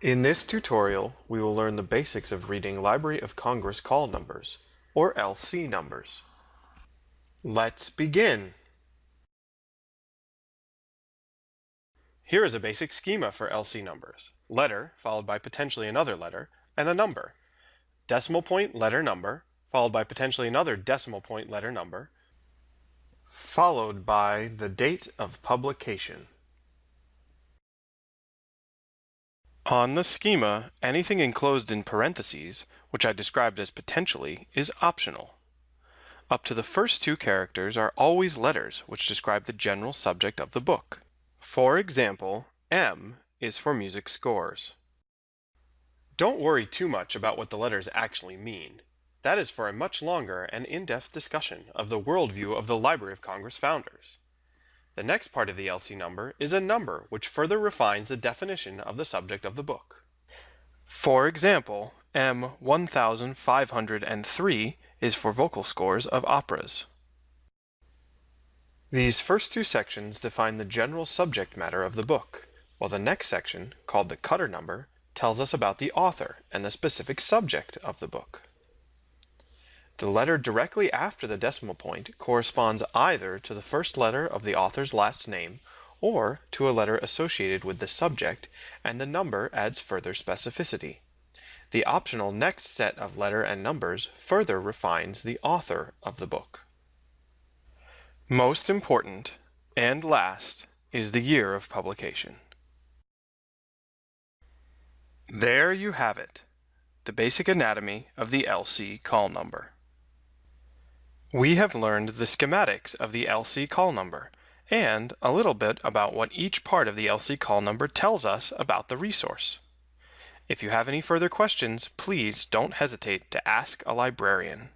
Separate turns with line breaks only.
In this tutorial, we will learn the basics of reading Library of Congress call numbers, or LC numbers. Let's begin! Here is a basic schema for LC numbers. Letter, followed by potentially another letter, and a number. Decimal point letter number, followed by potentially another decimal point letter number, followed by the date of publication. On the schema, anything enclosed in parentheses, which I described as potentially, is optional. Up to the first two characters are always letters, which describe the general subject of the book. For example, M is for music scores. Don't worry too much about what the letters actually mean. That is for a much longer and in-depth discussion of the worldview of the Library of Congress founders. The next part of the LC number is a number which further refines the definition of the subject of the book. For example, M1503 is for vocal scores of operas. These first two sections define the general subject matter of the book, while the next section, called the cutter number, tells us about the author and the specific subject of the book. The letter directly after the decimal point corresponds either to the first letter of the author's last name or to a letter associated with the subject, and the number adds further specificity. The optional next set of letter and numbers further refines the author of the book. Most important, and last, is the year of publication. There you have it, the basic anatomy of the LC call number. We have learned the schematics of the LC call number and a little bit about what each part of the LC call number tells us about the resource. If you have any further questions, please don't hesitate to ask a librarian.